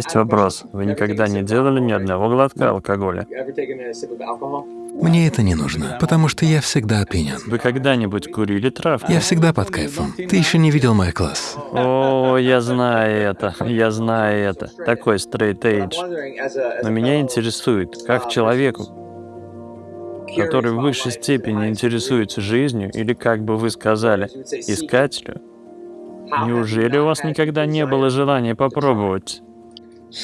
есть вопрос. Вы никогда не делали ни одного глотка алкоголя? Мне это не нужно, потому что я всегда опьянен. Вы когда-нибудь курили травку? Я всегда под кайфом. Ты еще не видел мой класс. О, я знаю это, я знаю это. Такой straight edge. Но меня интересует, как человеку, который в высшей степени интересуется жизнью, или, как бы вы сказали, искателю, неужели у вас никогда не было желания попробовать?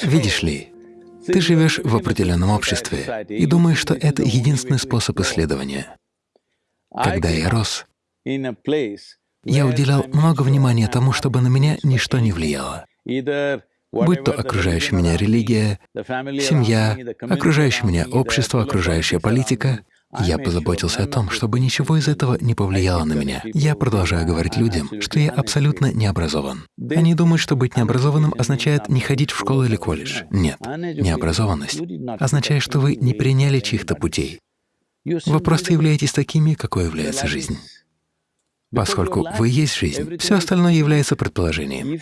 Видишь ли, ты живешь в определенном обществе и думаешь, что это единственный способ исследования. Когда я рос, я уделял много внимания тому, чтобы на меня ничто не влияло. Будь то окружающая меня религия, семья, окружающее меня общество, окружающая политика, я позаботился о том, чтобы ничего из этого не повлияло на меня. Я продолжаю говорить людям, что я абсолютно не образован. Они думают, что быть необразованным означает не ходить в школу или колледж. Нет, необразованность означает, что вы не приняли чьих-то путей. Вы просто являетесь такими, какой является жизнь. Поскольку вы есть жизнь, все остальное является предположением.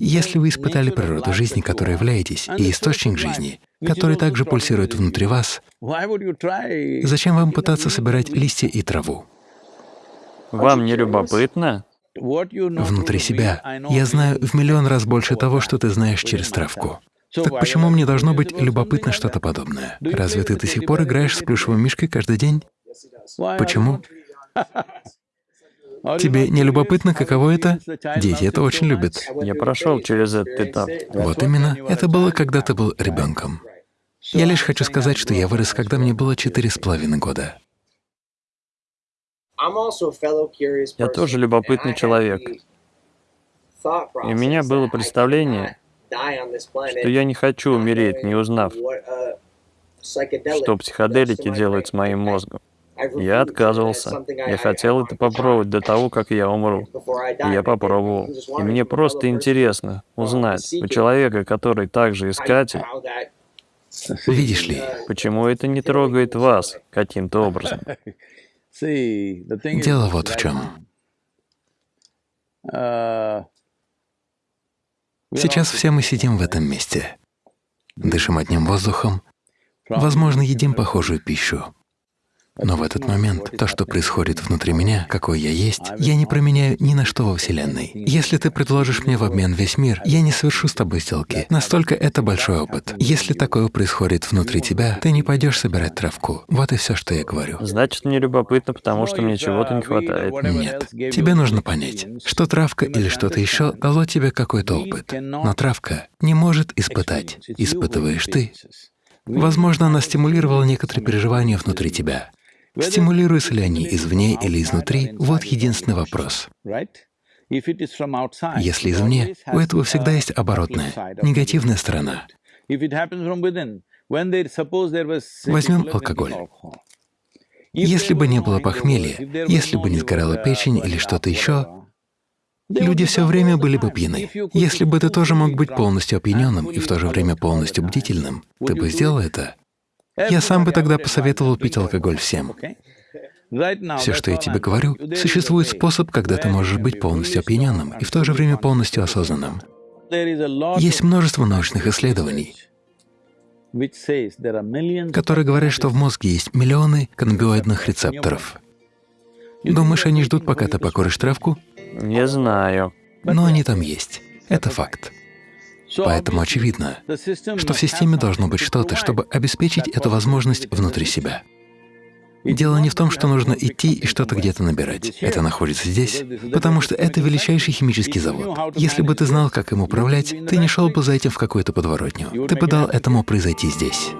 Если вы испытали природу жизни, которой являетесь, и источник жизни, который также пульсирует внутри вас, зачем вам пытаться собирать листья и траву? Вам не любопытно? Внутри себя я знаю в миллион раз больше того, что ты знаешь через травку. Так почему мне должно быть любопытно что-то подобное? Разве ты до сих пор играешь с плюшевым мишкой каждый день? Почему? Тебе не любопытно, каково это? Дети это очень любят. Я прошел через этот этап. Вот именно. Это было, когда ты был ребенком. Я лишь хочу сказать, что я вырос, когда мне было четыре с половиной года. Я тоже любопытный человек. И у меня было представление, что я не хочу умереть, не узнав, что психоделики делают с моим мозгом. Я отказывался. Я хотел это попробовать до того, как я умру. И я попробовал. И мне просто интересно узнать у человека, который также искатель, Видишь ли, почему это не трогает вас каким-то образом. Дело вот в чем. Сейчас все мы сидим в этом месте, дышим одним воздухом, возможно, едим похожую пищу. Но в этот момент то, что происходит внутри меня, какой я есть, я не променяю ни на что во Вселенной. Если ты предложишь мне в обмен весь мир, я не совершу с тобой сделки. Настолько это большой опыт. Если такое происходит внутри тебя, ты не пойдешь собирать травку. Вот и все, что я говорю. Значит, мне любопытно, потому что мне чего-то не хватает. Нет. Тебе нужно понять, что травка или что-то еще дало тебе какой-то опыт. Но травка не может испытать. Испытываешь ты. Возможно, она стимулировала некоторые переживания внутри тебя. Стимулируются ли они извне или изнутри — вот единственный вопрос. Если извне, у этого всегда есть оборотная, негативная сторона. Возьмем алкоголь. Если бы не было похмелья, если бы не сгорала печень или что-то еще, люди все время были бы пьяны. Если бы ты тоже мог быть полностью опьяненным и в то же время полностью бдительным, ты бы сделал это? Я сам бы тогда посоветовал пить алкоголь всем. Все, что я тебе говорю, существует способ, когда ты можешь быть полностью опьяненным и в то же время полностью осознанным. Есть множество научных исследований, которые говорят, что в мозге есть миллионы каннабиоидных рецепторов. Думаешь, они ждут, пока ты покуришь травку? Не знаю. Но они там есть. Это факт. Поэтому очевидно, что в системе должно быть что-то, чтобы обеспечить эту возможность внутри себя. Дело не в том, что нужно идти и что-то где-то набирать. Это находится здесь, потому что это величайший химический завод. Если бы ты знал, как им управлять, ты не шел бы за этим в какую-то подворотню. Ты бы дал этому произойти здесь.